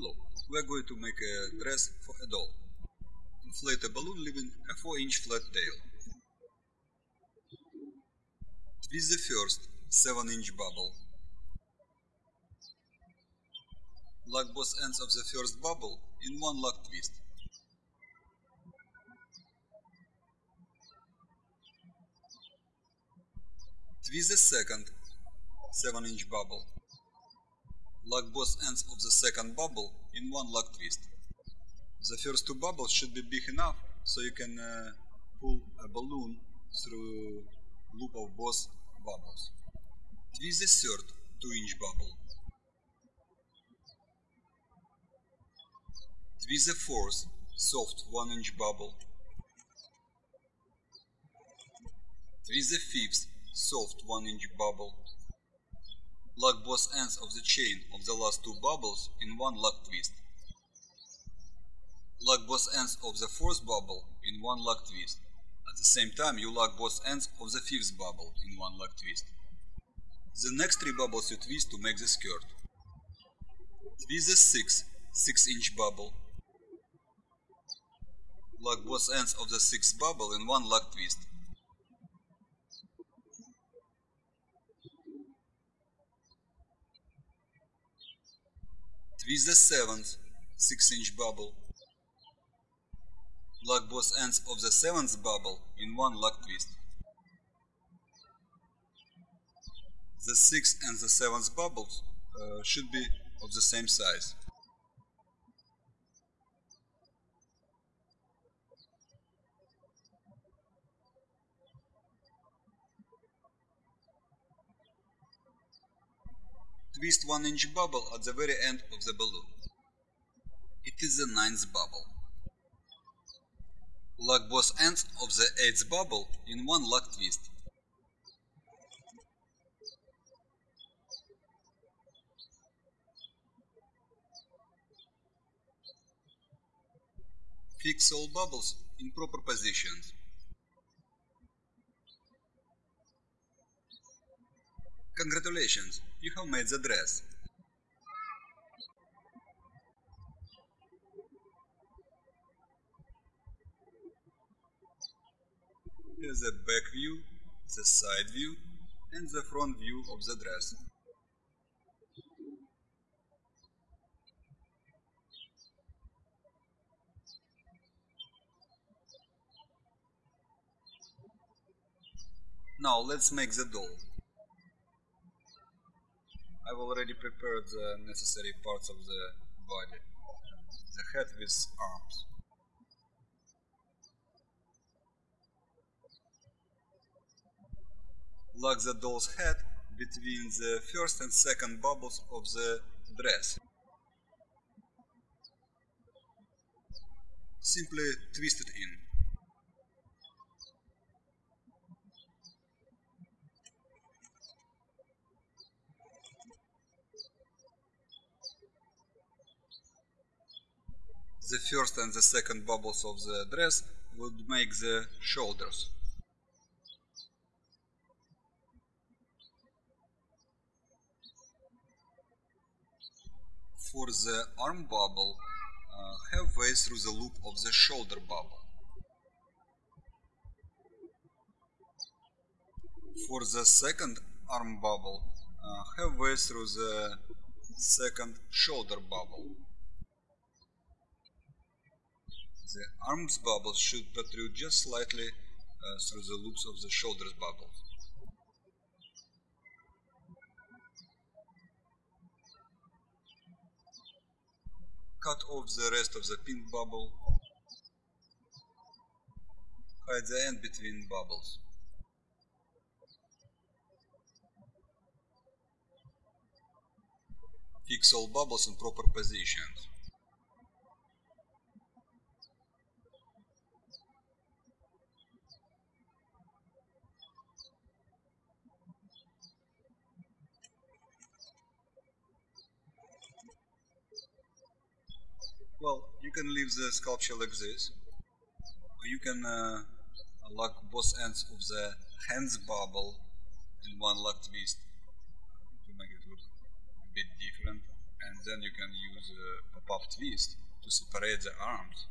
We are going to make a dress for a doll. Inflate a balloon leaving a 4 inch flat tail. Twist the first 7 inch bubble. Lock both ends of the first bubble in one lock twist. Twist the second 7 inch bubble. Lock both ends of the second bubble in one lock twist. The first two bubbles should be big enough so you can uh, pull a balloon through loop of both bubbles. Twist the third 2 inch bubble. Twist the fourth soft 1 inch bubble. Twist the fifth soft 1 inch bubble. Lock both ends of the chain of the last two bubbles in one lock twist. Lock both ends of the fourth bubble in one lock twist. At the same time you lock both ends of the fifth bubble in one lock twist. The next three bubbles you twist to make the skirt. Twist the sixth 6 inch bubble. Lock both ends of the sixth bubble in one lock twist. Twist the seventh 6 inch bubble. Lock both ends of the seventh bubble in one lock twist. The sixth and the seventh bubbles uh, should be of the same size. Twist 1 inch bubble at the very end of the balloon. It is the ninth bubble. Lock both ends of the eighth bubble in one lock twist. Fix all bubbles in proper positions. Congratulations, you have made the dress. Here's the back view, the side view and the front view of the dress. Now let's make the doll. I've already prepared the necessary parts of the body. The head with arms. Lock the doll's head between the first and second bubbles of the dress. Simply twist it in. The first and the second bubbles of the dress would make the shoulders. For the arm bubble, uh, halfway through the loop of the shoulder bubble. For the second arm bubble, uh, halfway through the second shoulder bubble. The arms bubbles should protrude just slightly uh, through the loops of the shoulders bubbles. Cut off the rest of the pink bubble. Hide the end between bubbles. Fix all bubbles in proper positions. Well, you can leave the sculpture like this, or you can uh, lock both ends of the hands bubble in one locked twist to make it look a bit different. and then you can use a pop-up twist to separate the arms.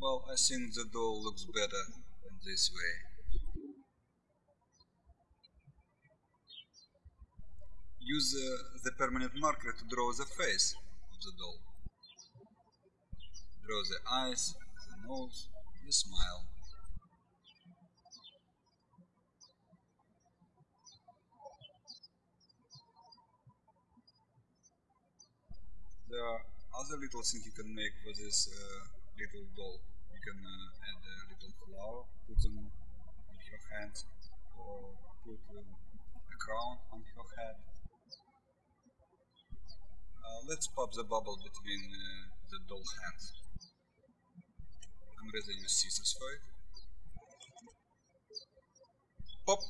Well, I think the doll looks better this way. Use uh, the permanent marker to draw the face of the doll. Draw the eyes, the nose, the smile. There are other little things you can make for this uh, little doll. Can uh, add a little flower, put them in her hands, or put um, a crown on her head. Uh, let's pop the bubble between uh, the doll hands. I'm to use scissors for it. Pop!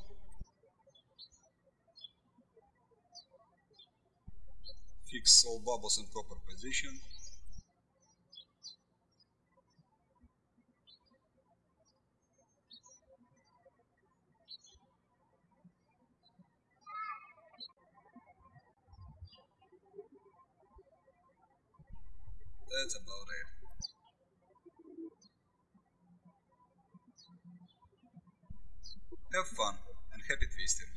Fix all bubbles in proper position. That's about it. Have fun and happy twisting.